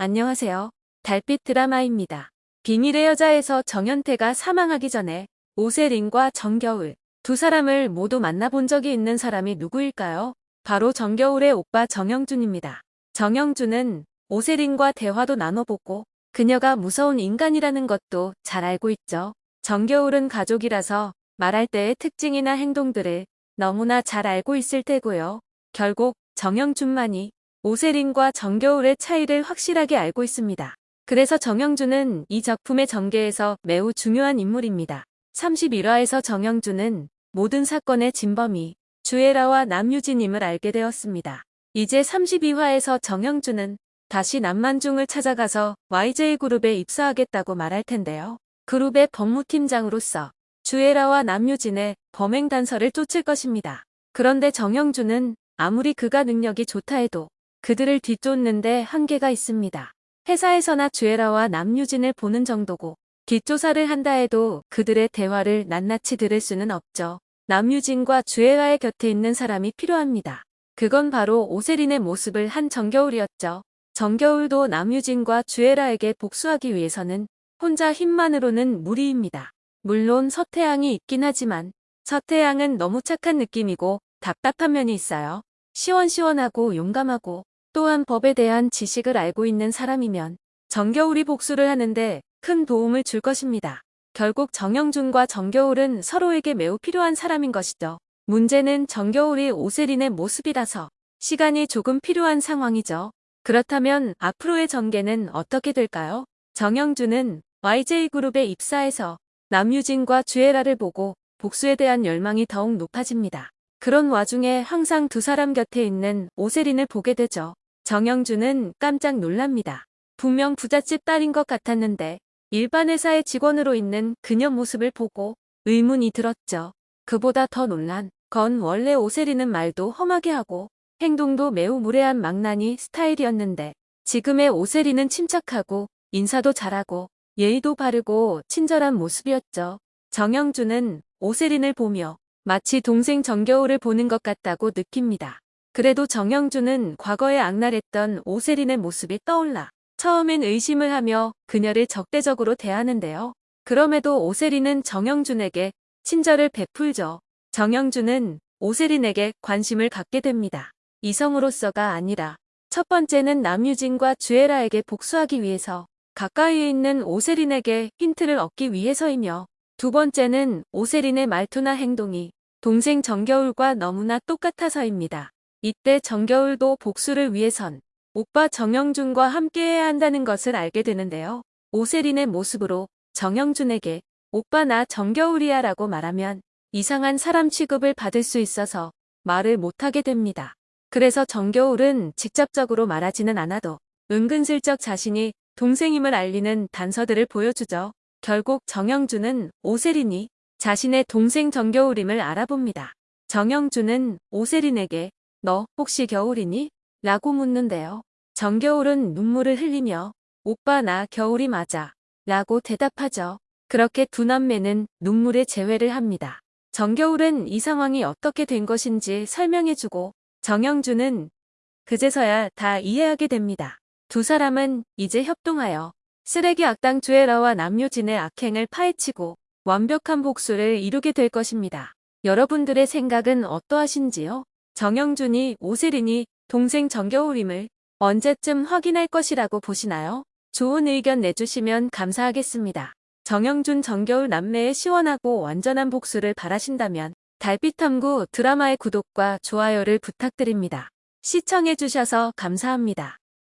안녕하세요. 달빛 드라마입니다. 비밀의 여자에서 정현태가 사망하기 전에 오세린과 정겨울 두 사람을 모두 만나본 적이 있는 사람이 누구일까요? 바로 정겨울의 오빠 정영준입니다. 정영준은 오세린과 대화도 나눠보고 그녀가 무서운 인간이라는 것도 잘 알고 있죠. 정겨울은 가족이라서 말할 때의 특징이나 행동들을 너무나 잘 알고 있을 테고요. 결국 정영준만이 오세린과 정겨울의 차이를 확실하게 알고 있습니다. 그래서 정영준은 이 작품의 전개에서 매우 중요한 인물입니다. 31화에서 정영준은 모든 사건의 진범이 주애라와 남유진임을 알게 되었습니다. 이제 32화에서 정영준은 다시 남만중을 찾아가서 YJ그룹에 입사하겠다고 말할 텐데요. 그룹의 법무팀장으로서 주애라와 남유진의 범행 단서를 쫓을 것입니다. 그런데 정영준은 아무리 그가 능력이 좋다 해도 그들을 뒤쫓는데 한계가 있습니다. 회사에서나 주애라와 남유진을 보는 정도고 뒷조사를 한다 해도 그들의 대화를 낱낱이 들을 수는 없죠. 남유진과 주애라의 곁에 있는 사람이 필요합니다. 그건 바로 오세린의 모습을 한 정겨울이었죠. 정겨울도 남유진과 주애라에게 복수하기 위해서는 혼자 힘만으로는 무리입니다. 물론 서태양이 있긴 하지만 서태양은 너무 착한 느낌이고 답답한 면이 있어요. 시원시원하고 용감하고 또한 법에 대한 지식을 알고 있는 사람이면 정겨울이 복수를 하는데 큰 도움을 줄 것입니다. 결국 정영준과 정겨울은 서로에게 매우 필요한 사람인 것이죠. 문제는 정겨울이 오세린의 모습이라서 시간이 조금 필요한 상황이죠. 그렇다면 앞으로의 전개는 어떻게 될까요? 정영준은 YJ그룹에 입사해서 남유진과 주애라를 보고 복수에 대한 열망이 더욱 높아집니다. 그런 와중에 항상 두 사람 곁에 있는 오세린을 보게 되죠. 정영준은 깜짝 놀랍니다. 분명 부잣집 딸인 것 같았는데 일반 회사의 직원으로 있는 그녀 모습을 보고 의문이 들었죠. 그보다 더 놀란 건 원래 오세리는 말도 험하게 하고 행동도 매우 무례한 망나니 스타일이었는데 지금의 오세리는 침착하고 인사도 잘하고 예의도 바르고 친절한 모습이었죠. 정영준은 오세린을 보며 마치 동생 정겨울을 보는 것 같다고 느낍니다. 그래도 정영준은 과거에 악랄했던 오세린의 모습이 떠올라 처음엔 의심을 하며 그녀를 적대적으로 대하는데요. 그럼에도 오세린은 정영준에게 친절을 베풀죠. 정영준은 오세린에게 관심을 갖게 됩니다. 이성으로서가 아니라 첫 번째는 남유진과 주애라에게 복수하기 위해서 가까이에 있는 오세린에게 힌트를 얻기 위해서이며 두 번째는 오세린의 말투나 행동이 동생 정겨울과 너무나 똑같아서입니다. 이때 정겨울도 복수를 위해선 오빠 정영준과 함께해야 한다는 것을 알게 되는데요. 오세린의 모습으로 정영준에게 오빠 나 정겨울이야 라고 말하면 이상한 사람 취급을 받을 수 있어서 말을 못하게 됩니다. 그래서 정겨울은 직접적으로 말하지는 않아도 은근슬쩍 자신이 동생임을 알리는 단서들을 보여주죠. 결국 정영준은 오세린이 자신의 동생 정겨울임을 알아봅니다. 정영준은 오세린에게 너 혹시 겨울이니? 라고 묻는데요. 정겨울은 눈물을 흘리며 오빠 나 겨울이 맞아 라고 대답하죠. 그렇게 두 남매는 눈물의 재회를 합니다. 정겨울은 이 상황이 어떻게 된 것인지 설명해주고 정영준은 그제서야 다 이해하게 됩니다. 두 사람은 이제 협동하여 쓰레기 악당 주애라와 남유진의 악행을 파헤치고 완벽한 복수를 이루게 될 것입니다. 여러분들의 생각은 어떠하신지요? 정영준이 오세린이 동생 정겨울임을 언제쯤 확인할 것이라고 보시나요? 좋은 의견 내주시면 감사하겠습니다. 정영준 정겨울 남매의 시원하고 완전한 복수를 바라신다면 달빛탐구 드라마의 구독과 좋아요를 부탁드립니다. 시청해주셔서 감사합니다.